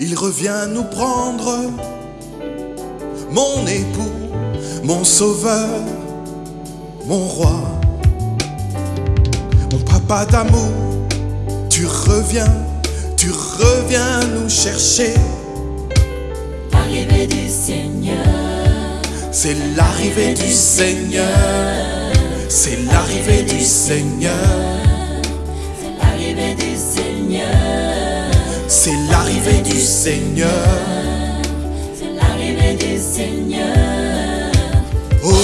il revient nous prendre. Mon époux, mon sauveur, mon roi, mon papa d'amour, tu reviens, tu reviens nous chercher. L'arrivée du Seigneur, C'est l'arrivée du Seigneur, c'est l'arrivée du Seigneur, c'est l'arrivée du Seigneur, c'est l'arrivée du Seigneur. c'est l'arrivée du Seigneur. Oh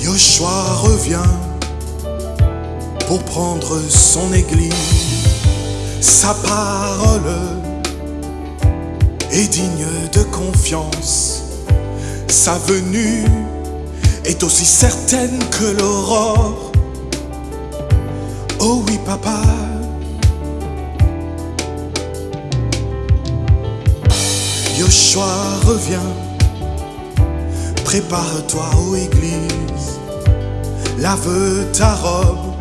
Joshua revient pour prendre son église. Sa parole est digne de confiance. Sa venue est aussi certaine que l'aurore. Oh oui, papa. Joshua revient. Prépare-toi aux églises. Lave ta robe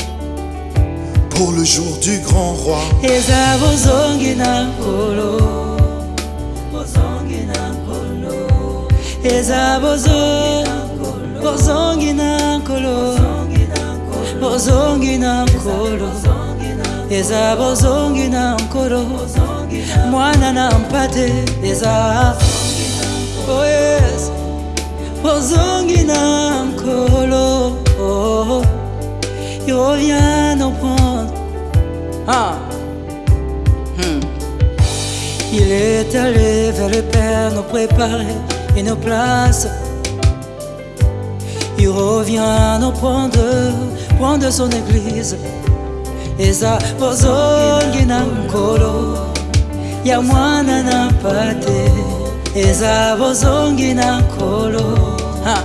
pour le jour du grand roi. Eza bozo bozongi na nkolo bozongi na nkolo eza bozongi na nkolo mwana na mpate eza oh yes bozongi na nkolo oh, il revient nous prendre ah. Hmm. Il est allé vers le Père nous préparer une place. Il revient nous prendre, prendre son église. Eza bozongi na nkolo ya mwana na eza bozongi na nkolo ha,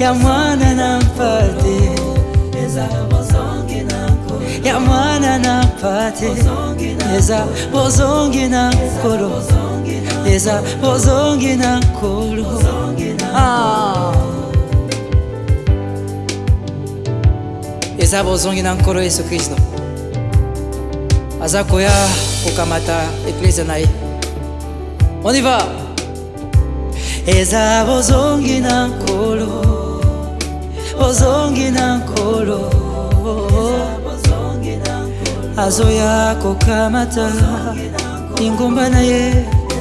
ya mwana na bozongi na nkolo ya mwana eza bozongi na nkolo eza bozongi na nkolo Ah. eza bozongi na nkolo yesu kristo. Aza koya kokamata eklise na ye. On y va. Eza bozongi na nkolo. Bozongi na nkolo. Azoya kokamata. Lingomba na ye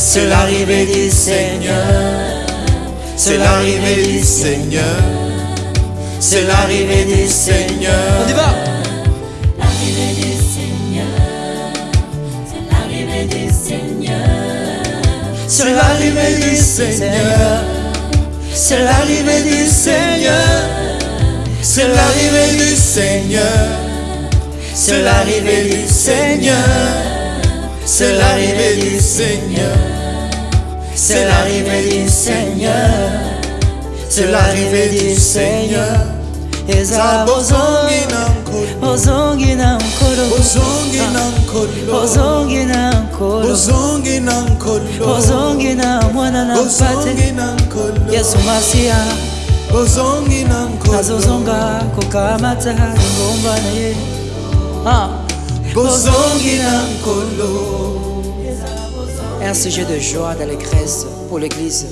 C'est l'arrivée du Seigneur. C'est l'arrivée du Seigneur. C'est l'arrivée du Seigneur. on y va L'arrivée du Seigneur, c'est l'arrivée du Seigneur, C'est l'arrivée du Seigneur. C'est l'arrivée du Seigneur. C'est l'arrivée du Seigneur. C'est l'arrivée du Seigneur. C'est l'arrivée du Seigneur. C'est l'arrivée du Seigneur. C'est l'arrivée du Seigneur. eza Zabozongi na nkolo. bozongi na nkolo Bozongi na nkolo. bozongi na nkolo Bozongi na nkolo. bozongi na mwana na Bozongi yesu masiya Bozongi na nkolo. azozonga kokamata lingomba na ye Ah. Bozongi na nkolo. Un sujet de joie d'allégresse pour l'église